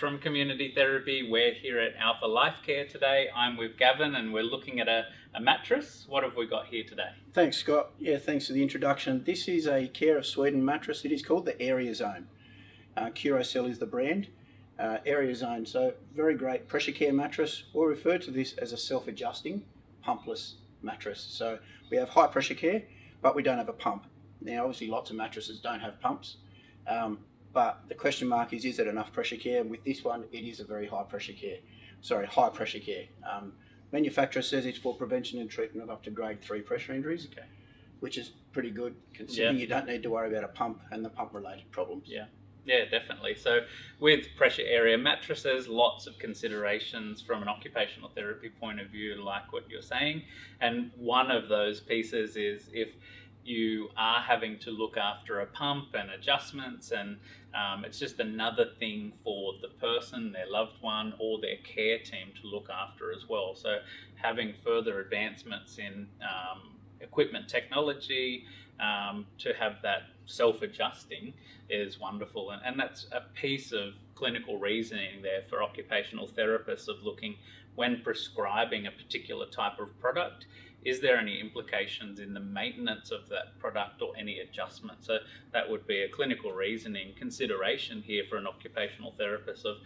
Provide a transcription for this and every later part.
from Community Therapy. We're here at Alpha Life Care today. I'm with Gavin and we're looking at a, a mattress. What have we got here today? Thanks, Scott. Yeah, thanks for the introduction. This is a Care of Sweden mattress. It is called the Area Zone. Uh, Curocell is the brand. Uh, Area Zone, so very great pressure care mattress. We'll refer to this as a self-adjusting pumpless mattress. So we have high pressure care, but we don't have a pump. Now, obviously, lots of mattresses don't have pumps. Um, but the question mark is, is it enough pressure care? And with this one, it is a very high pressure care. Sorry, high pressure care. Um, manufacturer says it's for prevention and treatment of up to grade three pressure injuries, Okay. which is pretty good considering Yeah. you don't need to worry about a pump and the pump related problems. Yeah. Yeah, definitely. So, with pressure area mattresses, lots of considerations from an occupational therapy point of view, like what you're saying. And one of those pieces is if you are having to look after a pump and adjustments, and um, it's just another thing for the person, their loved one, or their care team to look after as well. So, having further advancements in um, equipment technology um, to have that self adjusting is wonderful. And, and that's a piece of clinical reasoning there for occupational therapists of looking when prescribing a particular type of product. Is there any implications in the maintenance of that product or any adjustment? So that would be a clinical reasoning consideration here for an occupational therapist of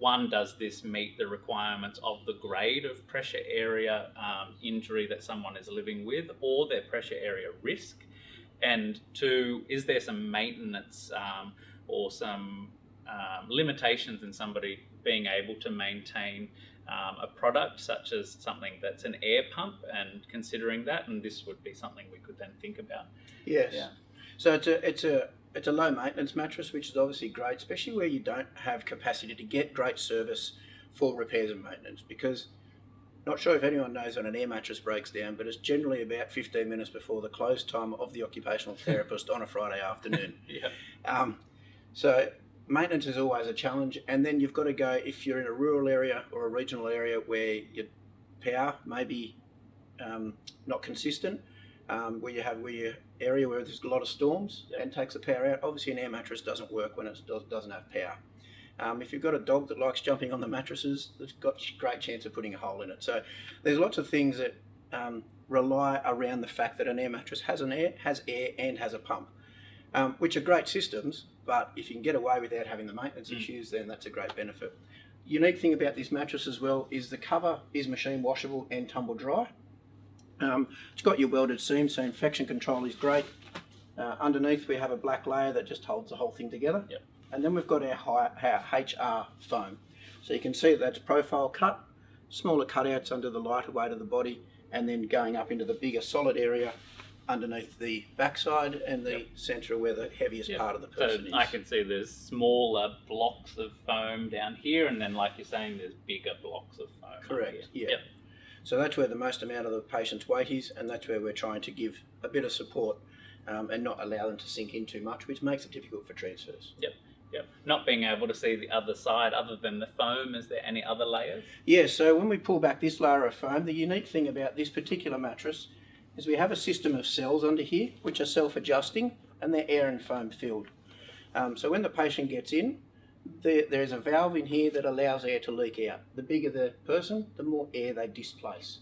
one, does this meet the requirements of the grade of pressure area um, injury that someone is living with or their pressure area risk? And two, is there some maintenance um, or some um, limitations in somebody being able to maintain um, a product such as something that's an air pump and considering that? And this would be something we could then think about. Yes. Yeah. So it's a it's a it's a low maintenance mattress, which is obviously great, especially where you don't have capacity to get great service for repairs and maintenance. Because not sure if anyone knows when an air mattress breaks down, but it's generally about 15 minutes before the close time of the occupational therapist on a Friday afternoon. Yeah. Um, so maintenance is always a challenge, and then you've got to go if you're in a rural area or a regional area where your power may be um, not consistent, um, where you have where your area where there's a lot of storms and takes the power out. Obviously, an air mattress doesn't work when it does, doesn't have power. Um, if you've got a dog that likes jumping on the mattresses, it's got a great chance of putting a hole in it. So there's lots of things that um, rely around the fact that an air mattress has an air, has air, and has a pump, um, which are great systems. But if you can get away without having the maintenance Mm. issues, then that's a great benefit. Unique thing about this mattress as well is the cover is machine washable and tumble dry. Um, it's got your welded seam, so infection control is great. Uh, underneath we have a black layer that just holds the whole thing together. Yep. And then we've got our, high, our HR foam. So you can see that's profile cut, smaller cutouts under the lighter weight of the body, and then going up into the bigger solid area underneath the backside and the Yep. centre where the heaviest Yeah. part of the So person is. I can see there's smaller blocks of foam down here, and then, like you're saying, there's bigger blocks of foam. Correct, yeah. Yep. So that's where the most amount of the patient's weight is, and that's where we're trying to give a bit of support um, and not allow them to sink in too much, which makes it difficult for transfers. Yep. Not being able to see the other side other than the foam, is there any other layers? Yeah, so when we pull back this layer of foam, the unique thing about this particular mattress is we have a system of cells under here which are self-adjusting and they're air and foam filled. Um, so when the patient gets in, there, there's a valve in here that allows air to leak out. The bigger the person, the more air they displace.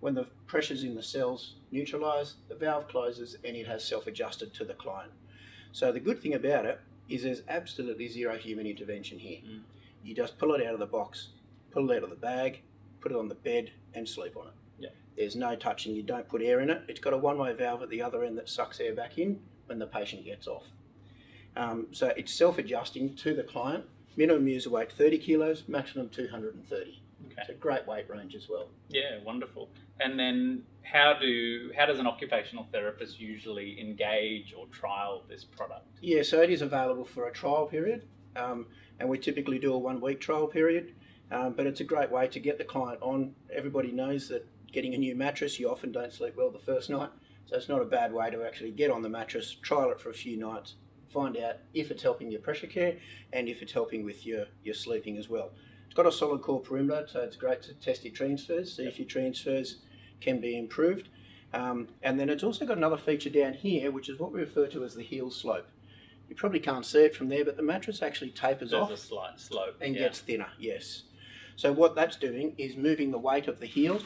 When the pressures in the cells neutralise, the valve closes and it has self-adjusted to the client. So the good thing about it is there's absolutely zero human intervention here. Mm. You just pull it out of the box, pull it out of the bag, put it on the bed and sleep on it. There's no touching, you don't put air in it. It's got a one-way valve at the other end that sucks air back in when the patient gets off. Um, so it's self-adjusting to the client. Minimum user weight 30 kilos, maximum 230. Okay. It's a great weight range as well. Yeah, wonderful. And then how do how does an occupational therapist usually engage or trial this product? Yeah, so it is available for a trial period, um, and we typically do a one-week trial period. Um, but it's a great way to get the client on. Everybody knows that getting a new mattress, you often don't sleep well the first night, so it's not a bad way to actually get on the mattress, trial it for a few nights, find out if it's helping your pressure care and if it's helping with your your sleeping as well. It's got a solid core perimeter, so it's great to test your transfers, see if your transfers can be improved. Um, and then it's also got another feature down here, which is what we refer to as the heel slope. You probably can't see it from there, but the mattress actually tapers There's off a slight slope. and yeah. gets thinner. Yes. So what that's doing is moving the weight of the heel,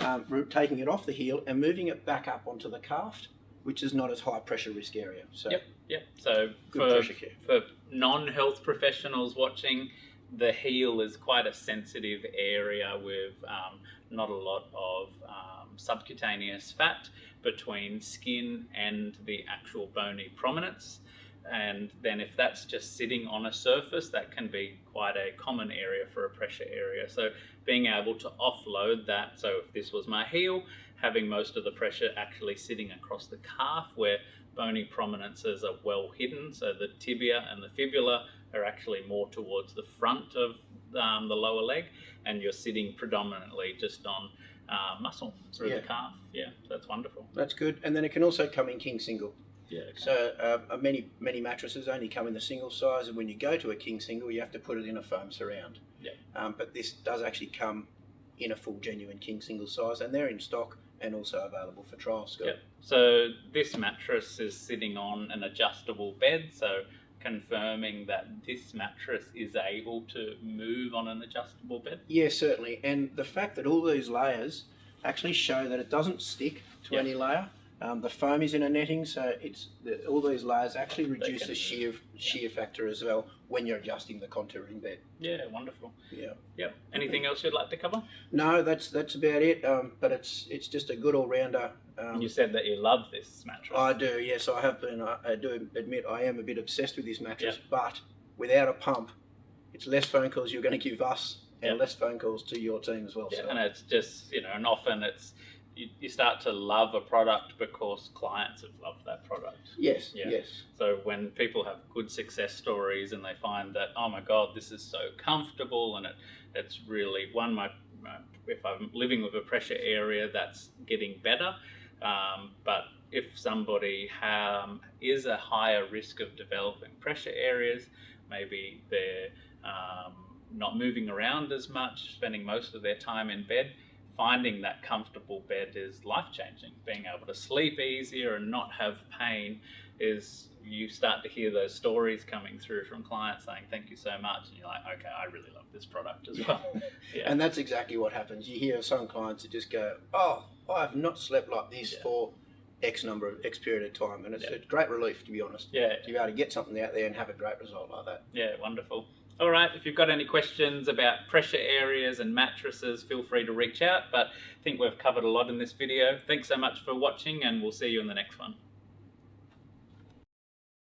um, taking it off the heel and moving it back up onto the calf, which is not as high pressure risk area. So Yep. Yep. So good for pressure care. for non-health professionals watching, the heel is quite a sensitive area with um, not a lot of um, subcutaneous fat between skin and the actual bony prominence. And then if that's just sitting on a surface, that can be quite a common area for a pressure area. So being able to offload that, so if this was my heel, having most of the pressure actually sitting across the calf where bony prominences are well hidden. So the tibia and the fibula are actually more towards the front of um, the lower leg, and you're sitting predominantly just on uh, muscle through Yeah. the calf. Yeah, so that's wonderful. That's good. And then it can also come in king single. Yeah. So uh, many many mattresses only come in the single size, and when you go to a king single, you have to put it in a foam surround. Yeah. Um, but this does actually come in a full genuine king single size, and they're in stock and also available for trial. Scott. Yep. So this mattress is sitting on an adjustable bed, so confirming that this mattress is able to move on an adjustable bed. Yeah, certainly. And the fact that all these layers actually show that it doesn't stick to Yeah. any layer. Um, the foam is in a netting, so it's the, all these layers actually reduce the shear shear factor as well when you're adjusting the contouring bed. Yeah, wonderful. Yeah. Yep. Anything else you'd like to cover? No, that's that's about it. Um, but it's it's just a good all rounder. Um, you said that you love this mattress. I do, yes, I have been. I, I do admit I am a bit obsessed with this mattress, but without a pump, it's less phone calls you're going to give us and Yeah. less phone calls to your team as well. Yeah, so. and it's just you know, and often it's you, you start to love a product because clients have loved that product. Yes, Yeah. yes. So when people have good success stories and they find that oh my god, this is so comfortable and it it's really one my my- if I'm living with a pressure area that's getting better, um, but if somebody um, is a higher risk of developing pressure areas, maybe they're um, not moving around as much, spending most of their time in bed. Finding that comfortable bed is life changing. Being able to sleep easier and not have pain is you start to hear those stories coming through from clients saying thank you so much and you're like okay i really love this product as well yeah And that's exactly what happens. You hear some clients that just go, "Oh, I have not slept like this Yeah. for X number of X period of time," and it's Yeah. a great relief, to be honest, yeah to be able to get something out there and have a great result like that. yeah wonderful all right if you've got any questions about pressure areas and mattresses feel free to reach out but i think we've covered a lot in this video. Thanks so much for watching and we'll see you in the next one